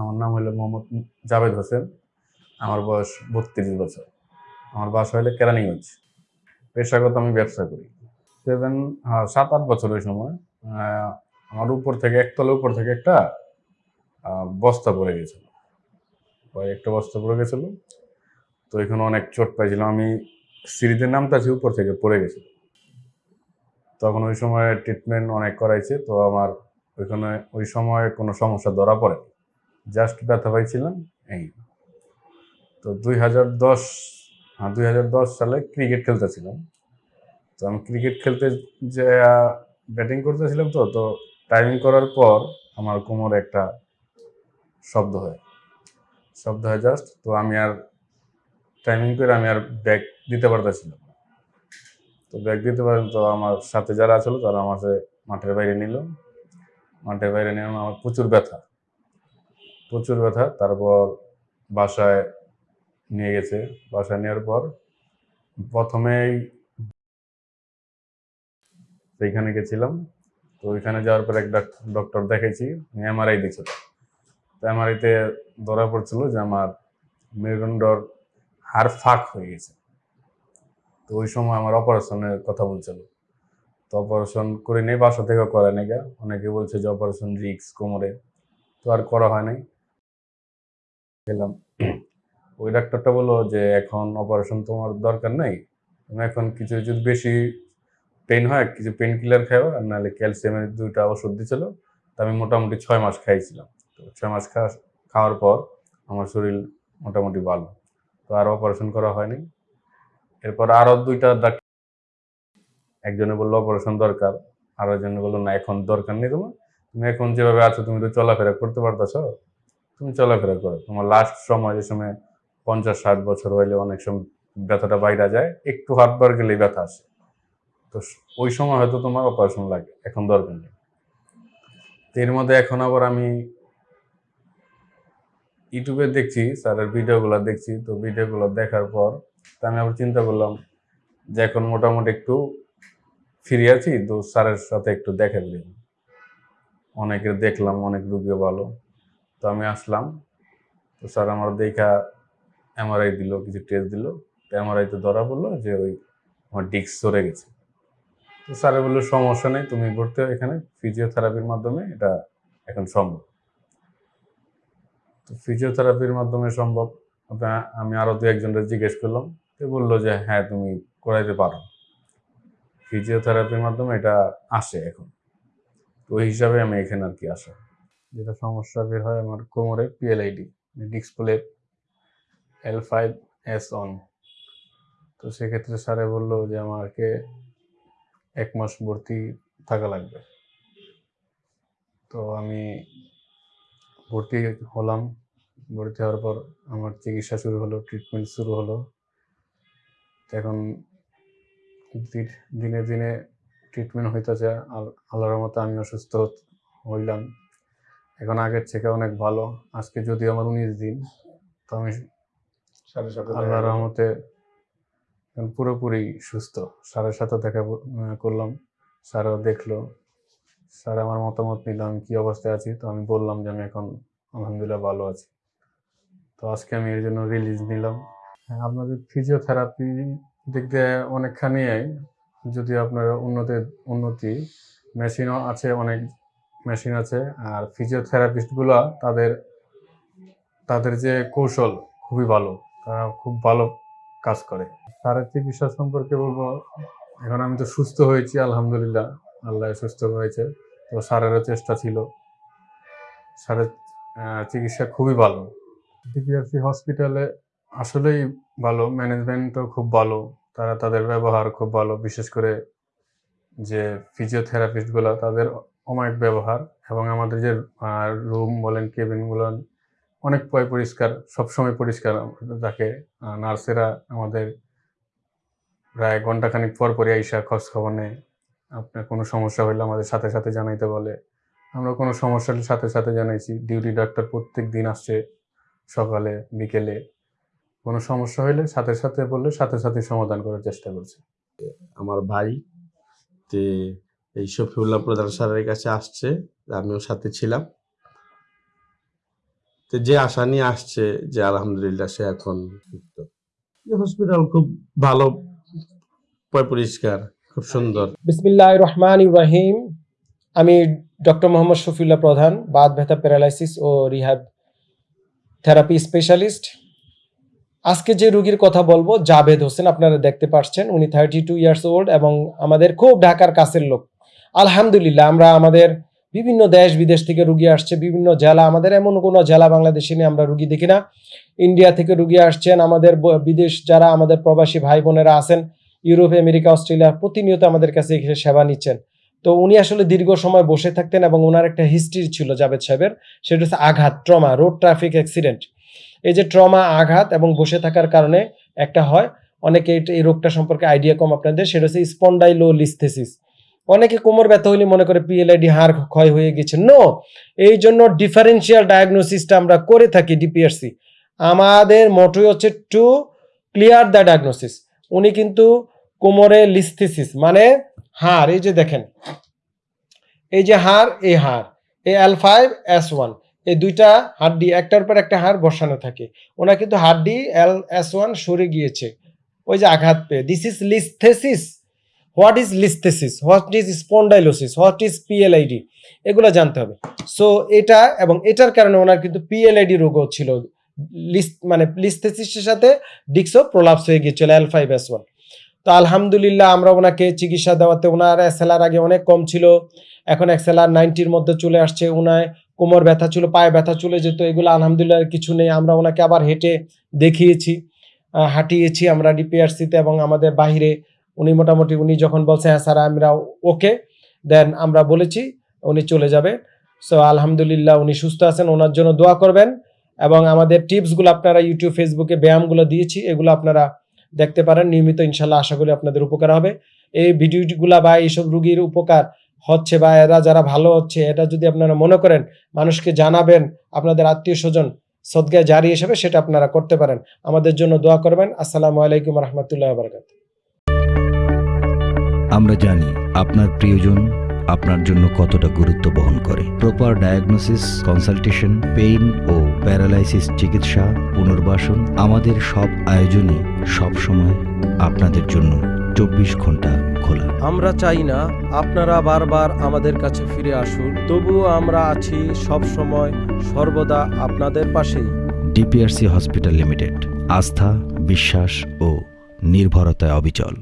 আমার নাম হলো মোহাম্মদ জাভেদ হোসেন। আমার বয়স বত্রিশ বছর। আমার বাসা হলো কেরানীগঞ্জ। পেশাগত আমি ব্যবসা করি। সেভেন সাত আট বছর ওই সময় আমার উপর থেকে একতলা উপর থেকে একটা বস্তা পড়ে গেছিল। একটা বস্তা পড়ে গেছিল। তো এখানে অনেক চোট পাইছিলাম আমি সিঁড়িতে নামতাছি, উপর থেকে পড়ে গেছিল তখন ওই সময় ট্রিটমেন্ট অনেক করাইছে। তো আমার ওইখানে ওই সময় কোনো সমস্যা ধরা পড়ে জাস্ট ব্যথা পাইছিলাম, এই তো দুই হাজার দশ হ্যাঁ দুই হাজার দশ সালে ক্রিকেট খেলতেছিলাম। তো আমি ক্রিকেট খেলতে যে, ব্যাটিং করতেছিলাম তো তো টাইমিং করার পর আমার কোমরে একটা শব্দ হয়। শব্দ হয় জাস্ট, তো আমি আর টাইমিং করে আমি আর ব্যাগ দিতে পারতেছিলাম তো ব্যাগ দিতে পারেন তো আমার সাথে যারা ছিল তারা আমাকে মাঠের বাইরে নিল। মাঠের বাইরে নিয়ে আমার প্রচুর ব্যথা। প্রচুর ব্যথা, তারপর বাসায় নিয়ে গেছে। বাসায় নেওয়ার পর প্রথমেই সেইখানে গেছিলাম। তো ওইখানে যাওয়ার পর একটা ডক্টর দেখাইছি এমআরআই দিয়েছিল তো এমআরআইতে ধরা পড়ছিল যে আমার মেরুদণ্ডর হাড় ফাঁক হয়ে গেছে। তো ওই সময় আমার অপারেশনের কথা বলছিল। তো অপারেশন করে নেই, বাসা থেকে করে নেই। অনেকে বলছে যে অপারেশন রিক্স কোমরে। তো আর করা হয় নাই। গেলাম ওই ডাক্তারটা বলল যে, এখন অপারেশন তোমার দরকার নাই। তুমি এখন কিছু যদি বেশি পেন হয়, কিছু পেন কিলার খাও, আর নাহলে ক্যালসিয়ামের দুইটা ওষুধ দিছিল তা আমি মোটামুটি ছয় মাস খাইছিলাম তো ছয় মাস খাওয়া, খাওয়ার পর আমার শরীর মোটামুটি ভালো। তো আর অপারেশন করা হয়নি। এরপর আরও দুইটা ডাক্তার একজনে বলল অপারেশন দরকার। আর একজনে বলল, না, এখন দরকার নেই তোমার। তুমি এখন যেভাবে আছো, তুমি তো চলাফেরা করতে পারতেছ। তুমি চলাফেরা করো। তোমার লাস্ট সময় যে সময় পঞ্চাশ, ষাট বছর হইলে অনেক সময় ব্যথাটা বাইরে যায়, একটু হাত বার গেলেই ব্যথা আসে। তো ওই সময় হয়তো তোমার অপারেশন লাগে, এখন দরকার নেই। এর মধ্যে এখন আবার আমি ইউটিউবে দেখছি, স্যারের ভিডিওগুলো দেখছি, তো ভিডিওগুলো দেখার পর তো আমি আবার চিন্তা করলাম যে এখন মোটামুটি একটু ফিরে আছি, তো স্যারের সাথে একটু দেখা দিলাম অনেকের দেখলাম, অনেক রুগীও ভালো। তো আমি আসলাম। তো স্যার আমার দেখা এমআরআই দিল, কিছু টেস্ট দিল। তো এমআরআইতে ধরা পড়ল যে ওই আমার ডিস্ক সরে গেছে। তো স্যারে বলল, সমস্যা নেই, তুমি ভর্তি হও এখানে। ফিজিওথেরাপির মাধ্যমে এটা এখন সম্ভব। তো ফিজিওথেরাপির মাধ্যমে সম্ভব। আমি আরও দু একজনের জিজ্ঞেস করলাম। তো বলল যে হ্যাঁ তুমি করাইতে পারো। ফিজিওথেরাপির মাধ্যমে এটা আসে এখন। তো ওই হিসাবে আমি এখানে আর কি আসা। যেটা সমস্যা বের হয় আমার কোমরে PLID display L five S one তো সেক্ষেত্রে স্যারে বলল যে আমাকে এক মাস ভর্তি থাকা লাগবে। তো আমি ভর্তি হলাম। ভর্তি হওয়ার পর আমার চিকিৎসা শুরু হলো ট্রিটমেন্ট শুরু হলো। এখন দিনে দিনে ট্রিটমেন্ট হইতেছে। আর আল্লাহর মতো আমি অসুস্থ হইলাম। এখন আগের থেকে অনেক ভালো। আজকে যদি আমার উনিশ দিন তো আমি সাথে সাথে গেল। রহমতে এখন পুরোপুরি সুস্থ। স্যারের সাথে দেখা করলাম। স্যারও দেখল। স্যার আমার মতামত নিল আমি কি অবস্থায় আছি? তো আমি বললাম যে আমি এখন আলহামদুলিল্লাহ ভালো আছি। তো আজকে আমি এর জন্য রিলিজ নিলাম। হ্যাঁ, আপনাদের ফিজিওথেরাপি দিক দিয়ে অনেকখানি যদি আপনার উন্নতি উন্নতি মেশিনও আছে অনেক মেশিন আছে আর ফিজিওথেরাপিস্টগুলো তাদের তাদের যে কৌশল খুবই ভালো তারা খুব ভালো কাজ করে। স্যারের চিকিৎসা সম্পর্কে বলব এখন আমি তো সুস্থ হয়েছি আলহামদুলিল্লাহ। আল্লাহ সুস্থ হয়েছে। তো স্যারেরও চেষ্টা ছিল। স্যারের আহ, চিকিৎসা খুবই ভালো। ডিপিআরসি হসপিটালে আসলেই ভালো ম্যানেজমেন্টও খুব ভালো। তারা তাদের ব্যবহার খুব ভালো। বিশেষ করে যে ফিজিওথেরাপিস্টগুলো তাদের অমায়িক ব্যবহার এবং আমাদের যে রুম বলেন কেবিন বলেন অনেক পয় পরিষ্কার সবসময় পরিষ্কার আহ, নার্সেরা আমাদের প্রায় ঘন্টাখানিক পর পরই আইসা খোঁজ খবর নেয়। আপনার কোনো সমস্যা হলে আমাদের সাথে সাথে জানাইতে বলে। আমরা কোনো সমস্যা হলে সাথে সাথে জানাইছি ডিউটি ডাক্তার প্রত্যেক দিন আসছে সকালে বিকেলে। কোনো সমস্যা হলে সাথে সাথে বললে সাথে সাথে সমাধান করার চেষ্টা করছে। আমার ভাই যে এই শফিউল্লাহ প্রধান স্যারের কাছে আসছে, আমিও সাথে ছিলাম। তো যে আশা নিয়ে আসছে যে আলহামদুলিল্লাহ সে এখন হসপিটাল খুব ভালো পরিষ্কার, খুব সুন্দর। বিসমিল্লাহ রহমান ইব্রাহিম আমি ডক্টর মোহাম্মদ শফিউল্লাহ প্রধান, বাদ ব্যথা প্যারালাইসিস ও রিহ্যাব থেরাপি স্পেশালিস্ট। আজকে যে রুগীর কথা বলব, জাভেদ হোসেন, আপনারা দেখতে পাচ্ছেন উনি থার্টি টু ইয়ার্স ওল্ড এবং আমাদের খুব ঢাকার কাছের লোক। আলহামদুলিল্লাহ, আমরা আমাদের বিভিন্ন দেশ বিদেশ থেকে রুগী আসছে, বিভিন্ন জেলা, আমাদের এমন কোনো জেলা বাংলাদেশে নিয়ে আমরা রুগী দেখি না। ইন্ডিয়া থেকে রুগী আসছেন, আমাদের বিদেশ যারা আমাদের প্রবাসী ভাই বোনেরা আছেন, ইউরোপ, আমেরিকা, অস্ট্রেলিয়া, প্রতিনিয়ত আমাদের কাছে সেবা নিচ্ছেন। তো উনি আসলে দীর্ঘ সময় বসে থাকতেন এবং ওনার একটা হিস্ট্রি ছিল জাভেদ সাহেবের, সেটা হচ্ছে আঘাত, ট্রমা রোড ট্রাফিক অ্যাক্সিডেন্ট এই যে ট্রমা, আঘাত এবং বসে থাকার কারণে একটা হয়, অনেকে এই রোগটা সম্পর্কে আইডিয়া কম আপনাদের, সেটা হচ্ছে স্পন্ডাইলোলিস্থেসিস অনেকে কোমর ব্যথা হলে মনে করে পিএলআইডি হাড় ক্ষয় হয়ে গেছে। নো এই জন্য ডিফারেন্সিয়াল ডায়াগনোসিসটা আমরা করে থাকি ডিপিআরসি আমাদের মোটোই হচ্ছে টু ক্লিয়ার দ্য ডায়াগনোসিস উনি কিন্তু কোমরে লিস্থিসিস মানে হাড়, এই যে দেখেন। এই যে হাড়, এই হাড়, এই এল ফাইভ এস ওয়ান, এই দুইটা হাড্ডি একটার পর একটা হাড় বসানো থাকে। ওনার কিন্তু হাড্ডি এল, এস ওয়ান সরে গিয়েছে। ওই যে আঘাত পেয়ে। This is listhesis what is listhesis what is spondylosis what is PLID এগুলো জানতে হবে। সো এটা এবং এটার কারণে ওনার কিন্তু পিএলআইডি রোগও ছিল। লিস্ট মানে লিস্থেসিসের সাথে ডিক্সও প্রলাপস হয়ে গিয়েছিল এল ফাইভ এস ওয়ান তো আলহামদুলিল্লাহ আমরা ওনাকে চিকিৎসা দেওয়াতে ওনার এসএলআর আগে অনেক কম ছিল। এখন এক্সএলআর নাইনটির মধ্যে চলে আসছে ওনায় কোমর ব্যথা ছিল, পায়ে ব্যথা চলে যেত, এগুলো আলহামদুলিল্লাহ কিছু নেই। আমরা ওনাকে আবার হেঁটে দেখিয়েছি হাঁটিয়েছি আমরা ডিপিআরসিতে এবং আমাদের বাইরে উনি মোটামুটি, উনি যখন বলছে হ্যাঁ স্যার, আমরা ওকে দেন আমরা বলেছি, উনি চলে যাবে। সো আলহামদুলিল্লাহ উনি সুস্থ আছেন, ওনার জন্য দোয়া করবেন। এবং আমাদের টিপসগুলো আপনারা ইউটিউব ফেসবুকে ব্যায়ামগুলো দিয়েছি, এগুলো আপনারা দেখতে পারেন। নিয়মিত ইনশাল্লাহ আশা করি আপনাদের উপকার হবে। এই ভিডিওগুলা বা এইসব রুগীর উপকার হচ্ছে বা এরা যারা ভালো হচ্ছে, এটা যদি আপনারা মনে করেন, মানুষকে জানাবেন, আপনাদের আত্মীয় স্বজন সদগায় জারি হিসেবে সেটা আপনারা করতে পারেন। আমাদের জন্য দোয়া করবেন। আসসালামু আলাইকুম রহমতুল্লাহ বারকাত আমরা জানি আপনার প্রিয়জন আপনার জন্য কতটা গুরুত্ব বহন করে। প্রপার ডায়াগনোসিস কনসালটেশন পেইন ও প্যারালাইসিস চিকিৎসা পুনর্বাসন আমাদের সব আয়োজনই সবসময় আপনাদের জন্য চব্বিশ ঘণ্টা খোলা। আমরা চাই না আপনারা বারবার আমাদের কাছে ফিরে আসুন তবুও আমরা আছি সব সময় সর্বদা আপনাদের পাশেই। ডিপিআরসি হসপিটাল লিমিটেড আস্থা বিশ্বাস ও নির্ভরতায় অবিচল।